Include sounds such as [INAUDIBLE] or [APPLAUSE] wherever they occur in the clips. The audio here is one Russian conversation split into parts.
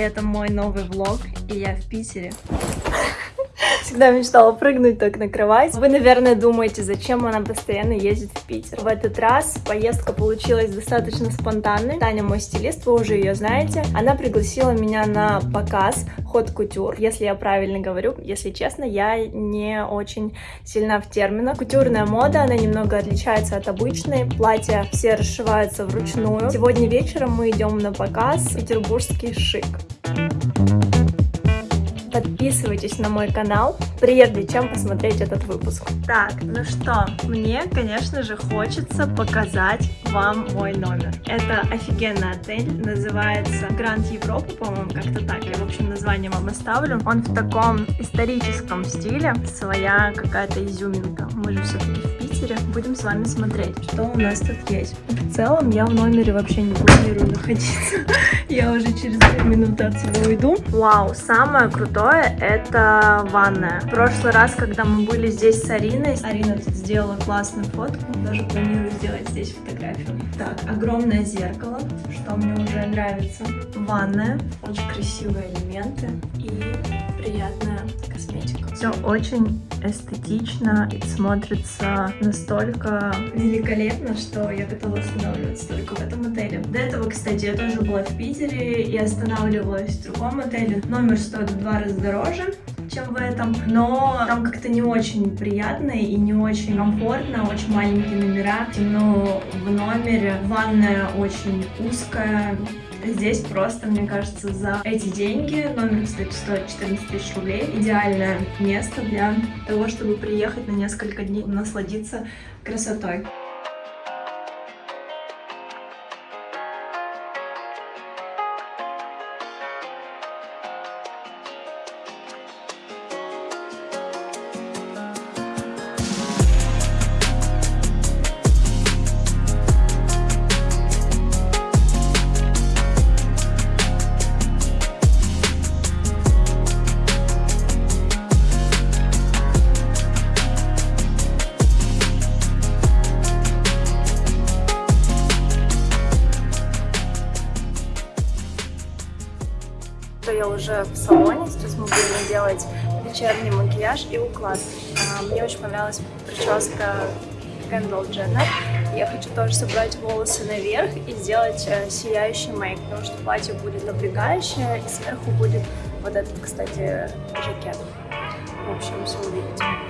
это мой новый влог, и я в Питере. Всегда мечтала прыгнуть так на кровать. Вы, наверное, думаете, зачем она постоянно ездит в Питер. В этот раз поездка получилась достаточно спонтанной. Таня мой стилист, вы уже ее знаете. Она пригласила меня на показ ход кутюр, если я правильно говорю. Если честно, я не очень сильна в терминах. Кутюрная мода, она немного отличается от обычной. Платья все расшиваются вручную. Сегодня вечером мы идем на показ «Петербургский шик». Подписывайтесь на мой канал, прежде чем посмотреть этот выпуск. Так, ну что, мне, конечно же, хочется показать вам мой номер. Это офигенный отель, называется Гранд Европа, по-моему, как-то так. Я, в общем, название вам оставлю. Он в таком историческом стиле, своя какая-то изюминка. Мы же все-таки в Питере. Будем с вами смотреть, что у нас тут есть. В целом, я в номере вообще не планирую находиться. [LAUGHS] Я уже через две минуты отсюда уйду. Вау, самое крутое это ванная. В прошлый раз, когда мы были здесь с Ариной, Арина тут сделала классную фотку. Даже планирую сделать здесь фотографию. Так, огромное зеркало, что мне уже нравится. Ванная, очень красивые элементы и приятная косметика. Все очень эстетично и смотрится настолько великолепно, что я готова останавливаться только в этом отеле. До этого, кстати, я тоже была в Питере и останавливалась в другом отеле. Номер стоит в два раза дороже, чем в этом, но там как-то не очень приятно и не очень комфортно, очень маленькие номера, темно в номере, ванная очень узкая, Здесь просто, мне кажется, за эти деньги, номер, стоит 14 тысяч рублей, идеальное место для того, чтобы приехать на несколько дней, насладиться красотой. Я уже в салоне, сейчас мы будем делать вечерний макияж и уклад. А, мне очень понравилась прическа Кэндалл Дженнер. Я хочу тоже собрать волосы наверх и сделать э, сияющий мейк, потому что платье будет напрягающее, и сверху будет вот этот, кстати, жакет. В общем, все увидите.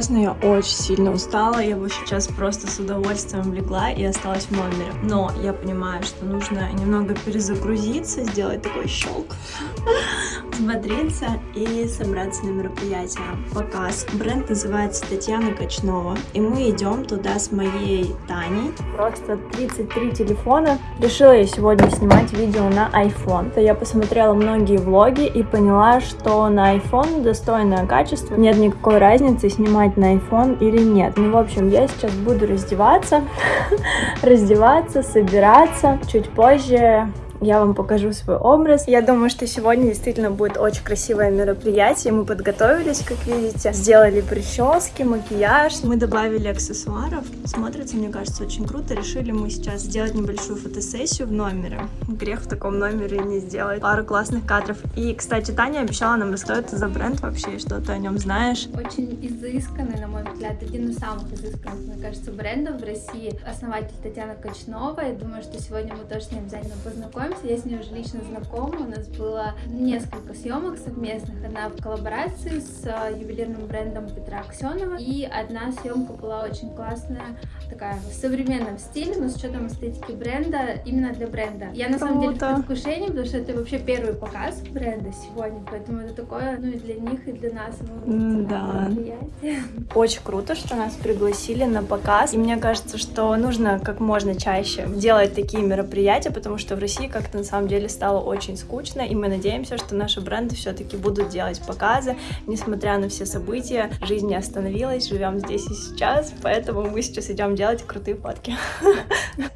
Честно, я очень сильно устала, я бы сейчас просто с удовольствием легла и осталась в номере. Но я понимаю, что нужно немного перезагрузиться, сделать такой щелк, взбодриться и собраться на мероприятие. Показ. Бренд называется Татьяна Качнова, и мы идем туда с моей Таней. Просто 33 телефона. Решила я сегодня снимать видео на iPhone. То я посмотрела многие влоги и поняла, что на iPhone достойное качество. Нет никакой разницы, снимать на iPhone или нет. Ну, в общем, я сейчас буду раздеваться, [LAUGHS] раздеваться, собираться. Чуть позже я вам покажу свой образ. Я думаю, что сегодня действительно будет очень красивое мероприятие. Мы подготовились, как видите, сделали прически, макияж. Мы добавили аксессуаров. Смотрится, мне кажется, очень круто. Решили мы сейчас сделать небольшую фотосессию в номере. Грех в таком номере не сделать пару классных кадров. И, кстати, Таня обещала нам рассказать это за бренд вообще, что ты о нем знаешь. Очень изысканный, на мой взгляд, один из самых изысканных, мне кажется, брендов в России. Основатель Татьяна Качнова. Я думаю, что сегодня мы тоже с ним обязательно познакомимся познакомимся. Я с ней уже лично знакома. У нас было несколько съемок совместных. Одна в коллаборации с э, ювелирным брендом Петра Аксенова. И одна съемка была очень классная, такая в современном стиле, но с учетом эстетики бренда, именно для бренда. Я на самом деле в предвкушении, потому что это вообще первый показ бренда сегодня, поэтому это такое, ну и для них, и для нас да. Очень круто, что нас пригласили на показ. И мне кажется, что нужно как можно чаще делать такие мероприятия, потому что в России, как как-то на самом деле стало очень скучно, и мы надеемся, что наши бренды все-таки будут делать показы, несмотря на все события, жизнь не остановилась, живем здесь и сейчас, поэтому мы сейчас идем делать крутые фотки. [LAUGHS]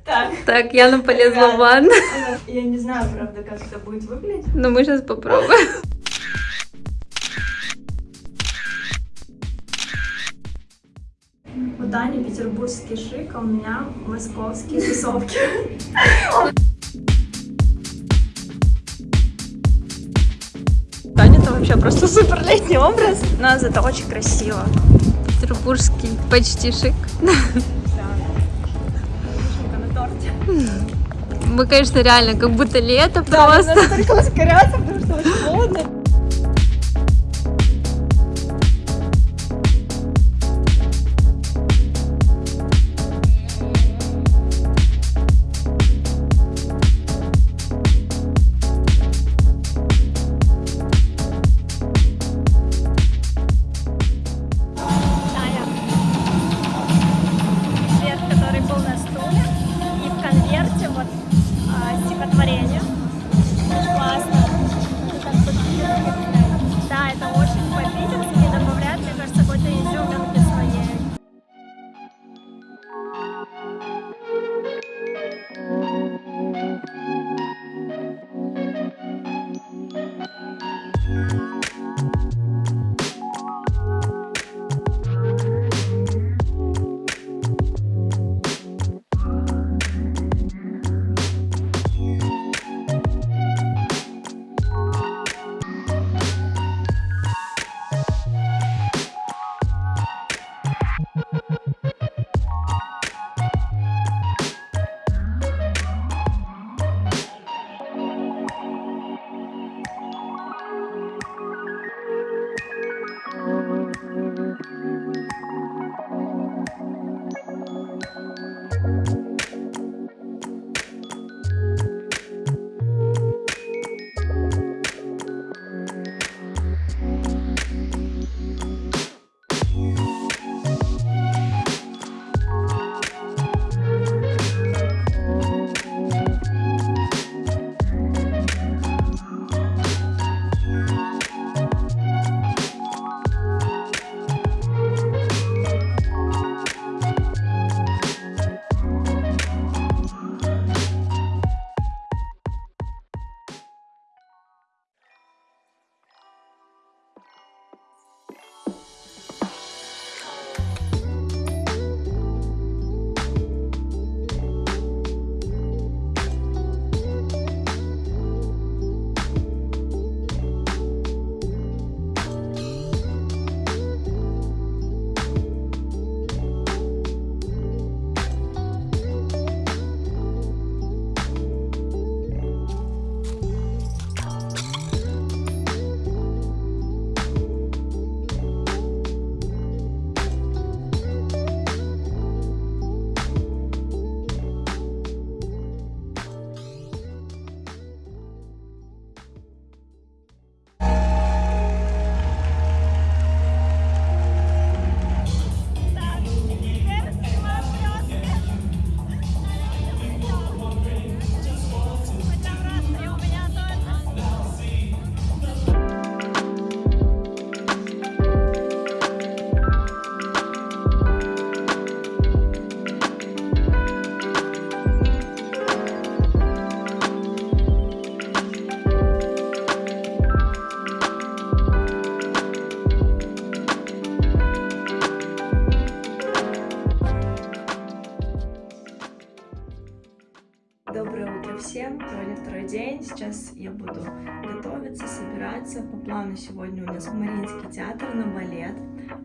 Так, так Яна полезла в ванну. Я не знаю, правда, как это будет выглядеть. Но мы сейчас попробуем. У Тани петербургский шик, а у меня московские тусовки. [LAUGHS] вообще просто супер летний образ, но зато очень красиво. Петербургский почти шик. Мы, конечно, реально как будто лето да, просто. Да, надо только ускоряться, По плану сегодня у нас Мариинский театр на балет,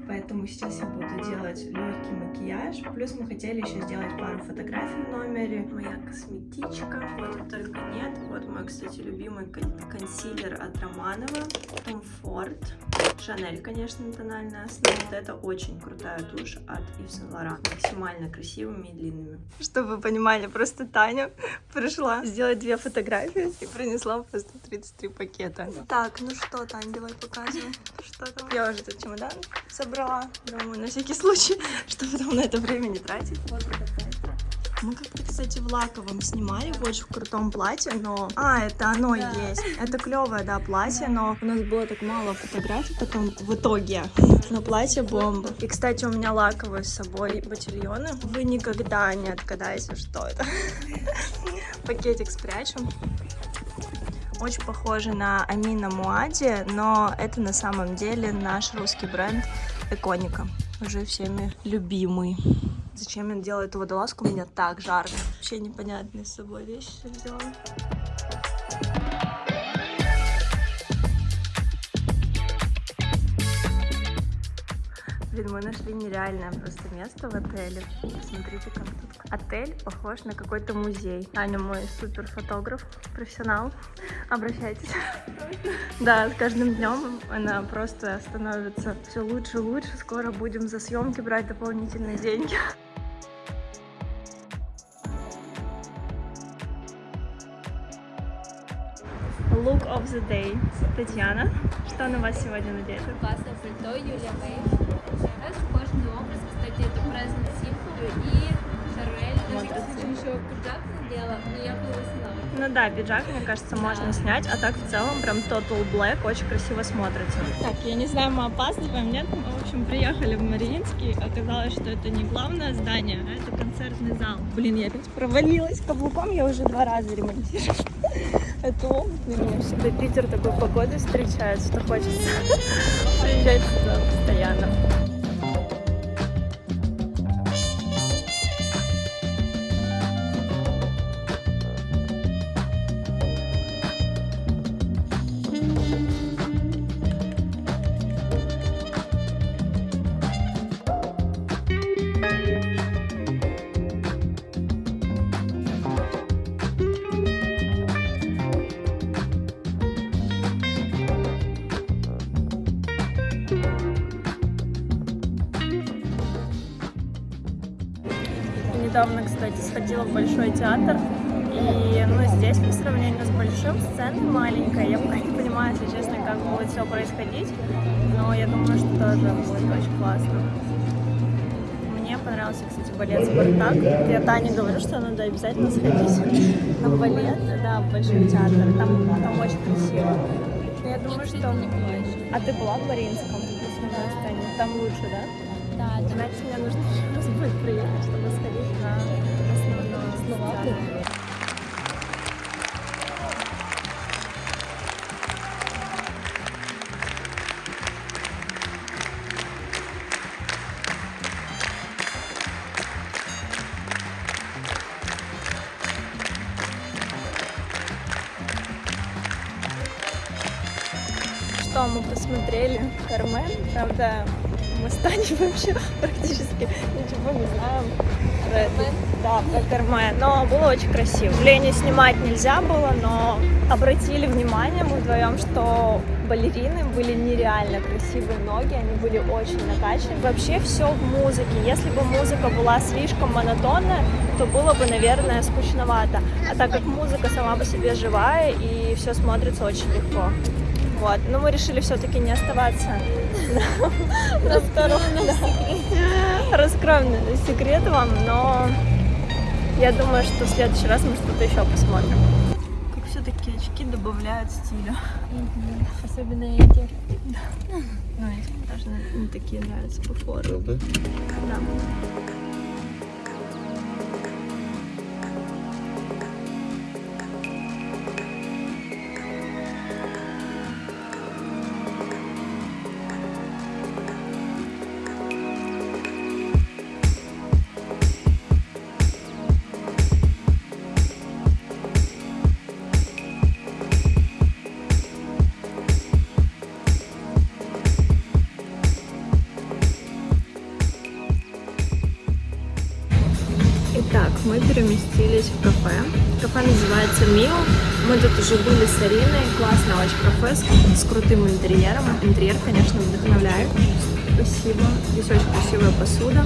поэтому сейчас я буду делать легкий макияж. Плюс мы хотели еще сделать пару фотографий в номере. Моя косметичка, вот только нет. Вот мой, кстати, любимый консилер от Романова, Комфорт. Шанель, конечно, тональная основа. Вот это очень крутая тушь от Yves Saint Laurent. Максимально красивыми и длинными. Чтобы вы понимали, просто Таня пришла сделать две фотографии и принесла просто 33 пакета. Так, ну что, Таня, давай показывай. Что там? Я уже этот чемодан собрала. Думаю, на всякий случай, [LAUGHS] чтобы потом на это время не тратить. Вот это Мы как-то, кстати, в лаковом снимали, в очень крутом платье, но... А, это оно да. есть. Это клевое, да, платье, да. но у нас было так мало фотографий потом в итоге. [LAUGHS] Но платье бомба. И, кстати, у меня лаковые с собой ботильоны. Вы никогда не отгадаете, что это. [LAUGHS] Пакетик спрячем. Очень похоже на Амина Муади, но это на самом деле наш русский бренд Эконика. Уже всеми любимый. Зачем я делаю эту водолазку? Мне так жарко. Вообще непонятные с собой вещи взяла. Блин, мы нашли нереальное просто место в отеле. Смотрите, как тут. Отель похож на какой-то музей. Аня мой супер фотограф, профессионал. Обращайтесь. Да, с каждым днем она просто становится все лучше и лучше. Скоро будем за съемки брать дополнительные деньги. Look of the day. Татьяна, что на вас сегодня надето? Классное пальто Юлия Мэй. Кожаный образ, кстати, это Present Simple и Шарель. Даже, кстати, еще пиджак надела, но я была Ну да, пиджак, мне кажется, да. можно снять, а так в целом прям Total Black очень красиво смотрится. Так, я не знаю, мы опаздываем, нет? Мы, в общем, приехали в Мариинский, оказалось, что это не главное здание, а это концертный зал. Блин, я опять провалилась каблуком, я уже два раза ремонтирую. Это опыт меня. Всегда Питер такой погодой встречает, что хочется [LAUGHS] приезжать сюда постоянно. Сходила в Большой театр. И ну, здесь по сравнению с большим сцена маленькая. Я пока не понимаю, если честно, как будет все происходить. Но я думаю, что тоже будет очень классно. Мне понравился, кстати, балет «Спартак». Я Тане говорю, что надо обязательно сходить на балет, да, в Большой театр. Там, там очень красиво. Я думаю, что... А ты была в Мариинском? Там лучше, да? Да. Значит, мне нужно [LAUGHS] еще раз будет приехать, чтобы сходить на. Что мы посмотрели? Кармен, правда, мы станем вообще практически ничего не знаем про Кармен. Но было очень красиво. Лене снимать нельзя было, но обратили внимание мы вдвоем, что балерины были нереально красивые ноги, они были очень накачаны. Вообще все в музыке. Если бы музыка была слишком монотонная, то было бы, наверное, скучновато. А так как музыка сама по себе живая, и все смотрится очень легко. Вот. Но мы решили все-таки не оставаться на [LAUGHS] втором. Раскроем секрет вам, но я думаю, что в следующий раз мы что-то еще посмотрим. Как все-таки очки добавляют стиля. Особенно эти. Ну, эти даже не такие нравятся по форме. Да. Мы переместились в кафе. Кафе называется Мио. Мы тут уже были с Ариной. Классное очень кафе с, с крутым интерьером. Интерьер, конечно, вдохновляет. Спасибо. Здесь очень красивая посуда.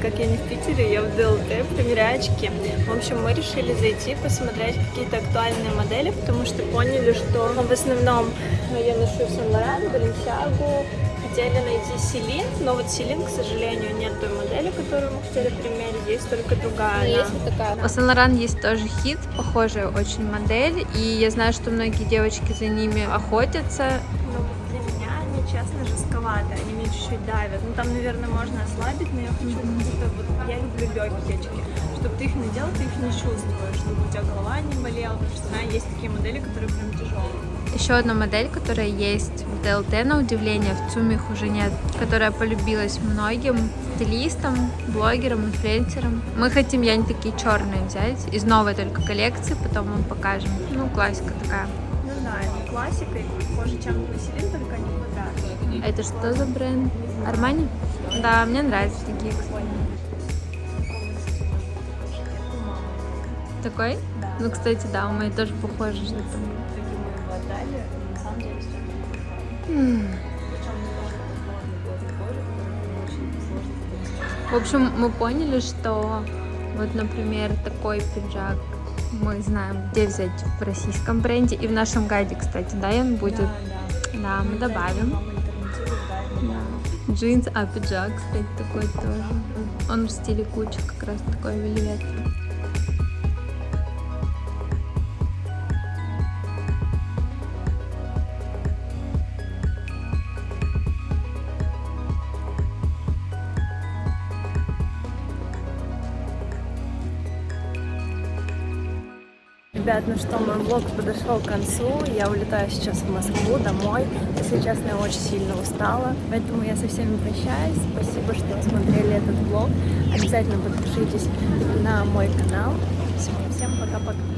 Как я не в Питере, я в ДЛТ, примеряю очки. В общем, мы решили зайти, посмотреть какие-то актуальные модели, потому что поняли, что в основном я ношу Сен-Лоран, Баленсиагу, хотели найти Селин, но вот Селин, к сожалению, нет той модели, которую мы хотели примерить, есть только другая. Есть вот такая. У Saint Laurent есть тоже хит, похожая очень модель, и я знаю, что многие девочки за ними охотятся. Но для меня они, честно, жестковаты, они чуть-чуть давят. Ну, там, наверное, можно ослабить, но я хочу какие-то вот... Я люблю легкие очки. Чтобы ты их надел, ты их не чувствуешь, чтобы у тебя голова не болела, потому что, знаю, есть такие модели, которые прям тяжелые. Еще одна модель, которая есть в ДЛТ, на удивление, в ЦУМе их уже нет, которая полюбилась многим стилистам, блогерам, инфлюенсерам. Мы хотим Янь такие черные взять, из новой только коллекции, потом вам покажем. Ну, классика такая. Ну да, это классика, и похоже, чем Василин, только не это что за бренд? Армани? Да, мне нравятся такие, кстати. Такой? Да. Ну, кстати, да, у моей тоже похоже что-то. В общем, мы поняли, что вот, например, такой пиджак мы знаем, где взять в российском бренде. И в нашем гайде, кстати, да, он будет. Да, да. Да, мы добавим. Джинс, а пиджак, кстати, такой тоже. Он в стиле куча, как раз такой вельвет. Ребят, ну что, мой влог подошел к концу. Я улетаю сейчас в Москву домой. Если честно, я очень сильно устала. Поэтому я со всеми прощаюсь. Спасибо, что смотрели этот влог. Обязательно подпишитесь на мой канал. Все, всем пока-пока.